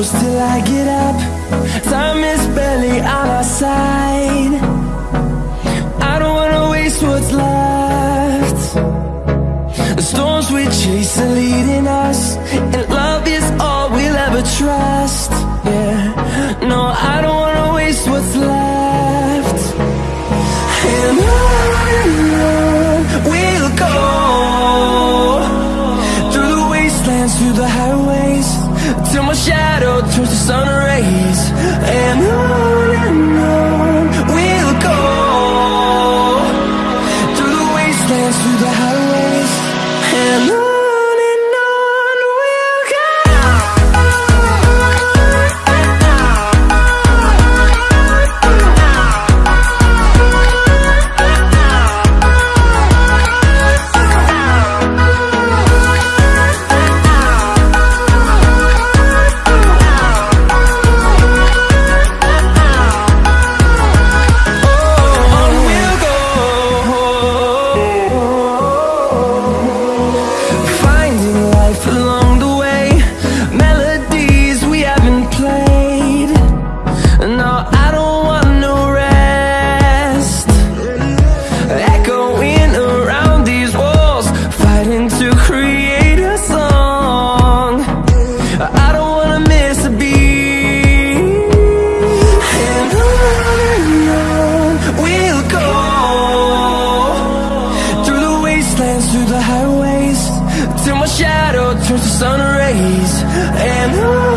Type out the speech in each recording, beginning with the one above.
close till I get up. Time is barely on our side. I don't wanna waste what's left. The storms we chase are leading us And love is all we'll ever trust. Yeah. shadow turns to sun rays. And I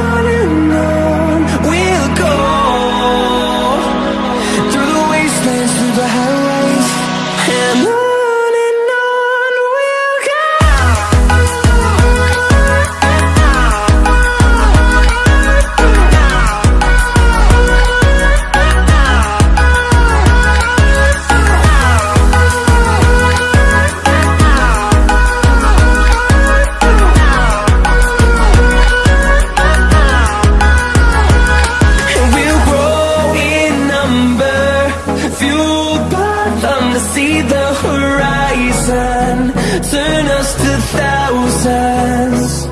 the horizon. Turn us to thousands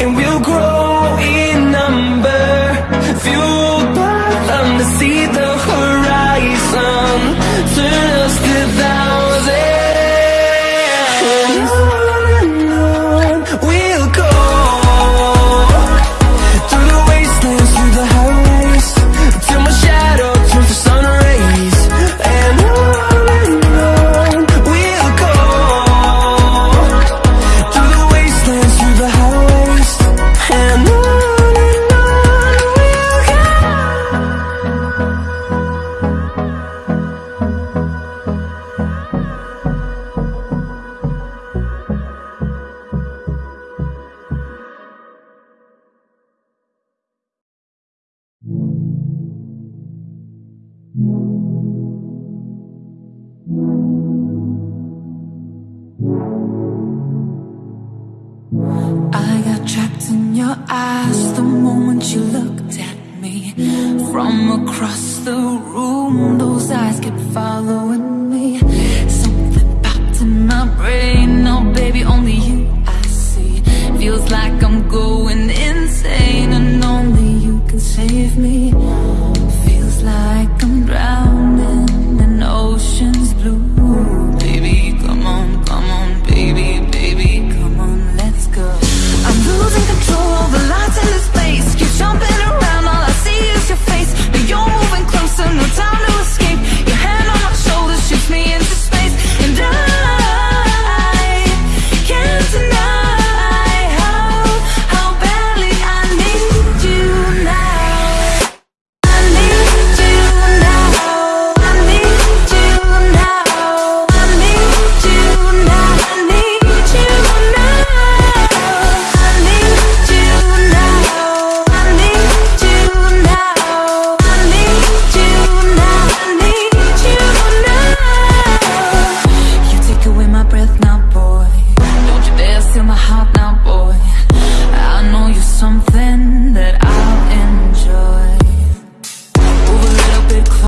And we'll grow in your eyes the moment you looked at me. From across the room, those eyes kept following me. Something popped in my brain, oh baby,